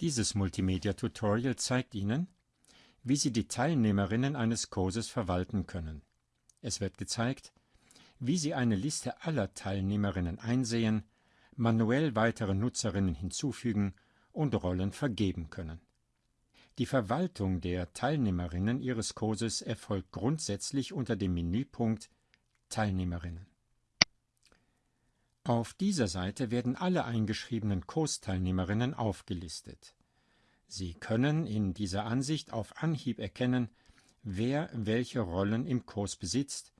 Dieses Multimedia-Tutorial zeigt Ihnen, wie Sie die Teilnehmerinnen eines Kurses verwalten können. Es wird gezeigt, wie Sie eine Liste aller Teilnehmerinnen einsehen, manuell weitere Nutzerinnen hinzufügen und Rollen vergeben können. Die Verwaltung der Teilnehmerinnen Ihres Kurses erfolgt grundsätzlich unter dem Menüpunkt Teilnehmerinnen. Auf dieser Seite werden alle eingeschriebenen Kursteilnehmerinnen aufgelistet. Sie können in dieser Ansicht auf Anhieb erkennen, wer welche Rollen im Kurs besitzt,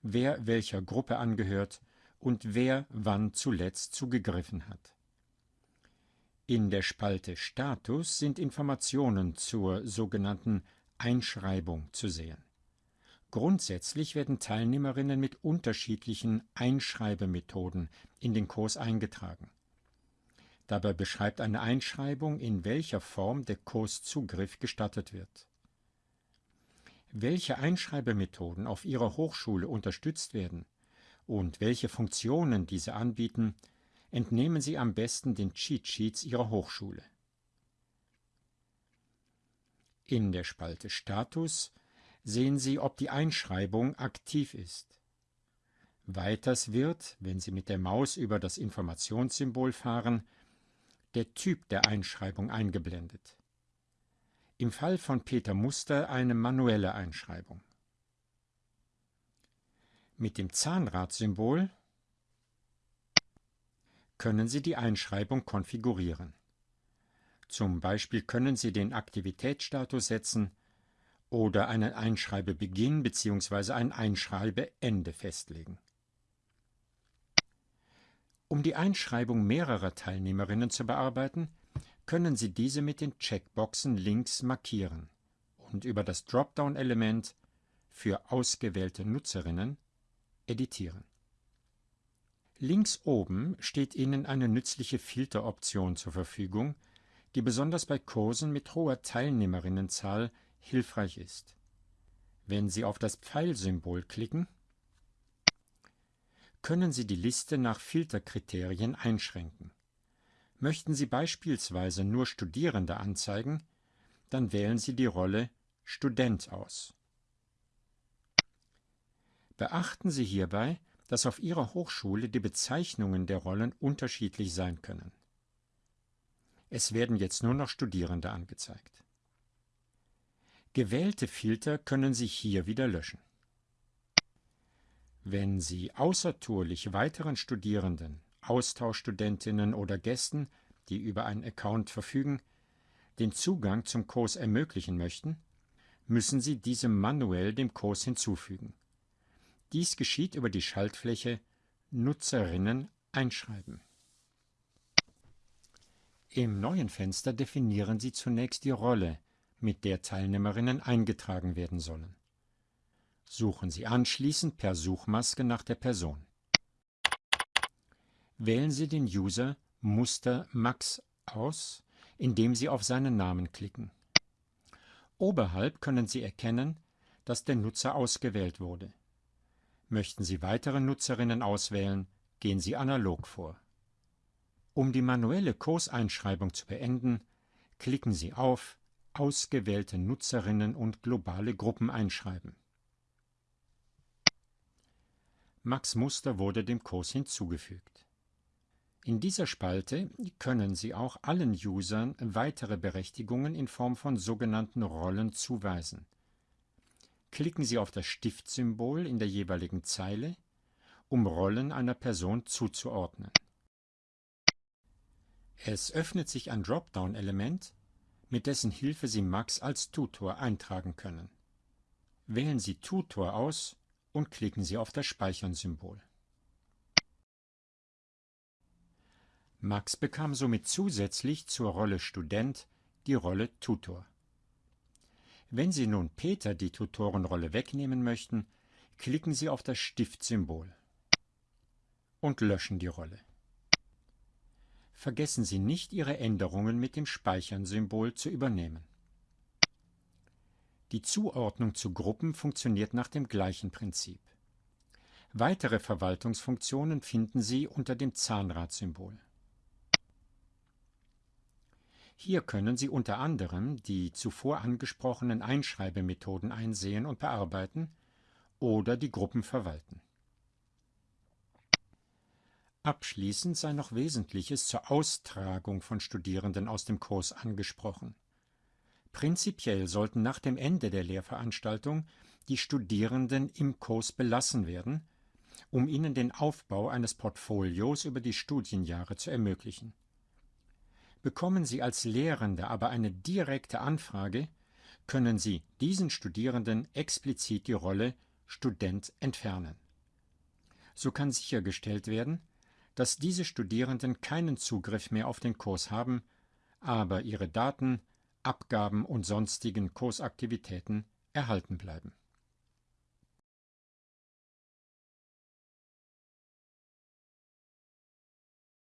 wer welcher Gruppe angehört und wer wann zuletzt zugegriffen hat. In der Spalte Status sind Informationen zur sogenannten Einschreibung zu sehen. Grundsätzlich werden Teilnehmerinnen mit unterschiedlichen Einschreibemethoden in den Kurs eingetragen. Dabei beschreibt eine Einschreibung, in welcher Form der Kurszugriff gestattet wird. Welche Einschreibemethoden auf Ihrer Hochschule unterstützt werden und welche Funktionen diese anbieten, entnehmen Sie am besten den Cheat Sheets Ihrer Hochschule. In der Spalte Status sehen Sie, ob die Einschreibung aktiv ist. Weiters wird, wenn Sie mit der Maus über das Informationssymbol fahren, der Typ der Einschreibung eingeblendet. Im Fall von Peter Muster eine manuelle Einschreibung. Mit dem Zahnradsymbol können Sie die Einschreibung konfigurieren. Zum Beispiel können Sie den Aktivitätsstatus setzen oder einen Einschreibebeginn bzw. ein Einschreibeende festlegen. Um die Einschreibung mehrerer Teilnehmerinnen zu bearbeiten, können Sie diese mit den Checkboxen links markieren und über das Dropdown-Element für ausgewählte Nutzerinnen editieren. Links oben steht Ihnen eine nützliche Filteroption zur Verfügung, die besonders bei Kursen mit hoher Teilnehmerinnenzahl hilfreich ist. Wenn Sie auf das Pfeilsymbol klicken, können Sie die Liste nach Filterkriterien einschränken. Möchten Sie beispielsweise nur Studierende anzeigen, dann wählen Sie die Rolle Student aus. Beachten Sie hierbei, dass auf Ihrer Hochschule die Bezeichnungen der Rollen unterschiedlich sein können. Es werden jetzt nur noch Studierende angezeigt. Gewählte Filter können Sie hier wieder löschen. Wenn Sie außertourlich weiteren Studierenden, Austauschstudentinnen oder Gästen, die über einen Account verfügen, den Zugang zum Kurs ermöglichen möchten, müssen Sie diese manuell dem Kurs hinzufügen. Dies geschieht über die Schaltfläche Nutzerinnen einschreiben. Im neuen Fenster definieren Sie zunächst die Rolle, mit der Teilnehmerinnen eingetragen werden sollen. Suchen Sie anschließend per Suchmaske nach der Person. Wählen Sie den User Muster Max aus, indem Sie auf seinen Namen klicken. Oberhalb können Sie erkennen, dass der Nutzer ausgewählt wurde. Möchten Sie weitere Nutzerinnen auswählen, gehen Sie analog vor. Um die manuelle Kurseinschreibung zu beenden, klicken Sie auf ausgewählte Nutzerinnen und globale Gruppen einschreiben. Max Muster wurde dem Kurs hinzugefügt. In dieser Spalte können Sie auch allen Usern weitere Berechtigungen in Form von sogenannten Rollen zuweisen. Klicken Sie auf das Stiftsymbol in der jeweiligen Zeile, um Rollen einer Person zuzuordnen. Es öffnet sich ein Dropdown-Element, mit dessen Hilfe Sie Max als Tutor eintragen können. Wählen Sie Tutor aus und klicken Sie auf das Speichern-Symbol. Max bekam somit zusätzlich zur Rolle Student die Rolle Tutor. Wenn Sie nun Peter die Tutorenrolle wegnehmen möchten, klicken Sie auf das Stiftsymbol und löschen die Rolle. Vergessen Sie nicht, Ihre Änderungen mit dem Speichern-Symbol zu übernehmen. Die Zuordnung zu Gruppen funktioniert nach dem gleichen Prinzip. Weitere Verwaltungsfunktionen finden Sie unter dem Zahnradsymbol. Hier können Sie unter anderem die zuvor angesprochenen Einschreibemethoden einsehen und bearbeiten oder die Gruppen verwalten. Abschließend sei noch Wesentliches zur Austragung von Studierenden aus dem Kurs angesprochen. Prinzipiell sollten nach dem Ende der Lehrveranstaltung die Studierenden im Kurs belassen werden, um ihnen den Aufbau eines Portfolios über die Studienjahre zu ermöglichen. Bekommen Sie als Lehrende aber eine direkte Anfrage, können Sie diesen Studierenden explizit die Rolle Student entfernen. So kann sichergestellt werden, dass diese Studierenden keinen Zugriff mehr auf den Kurs haben, aber ihre Daten, Abgaben und sonstigen Kursaktivitäten erhalten bleiben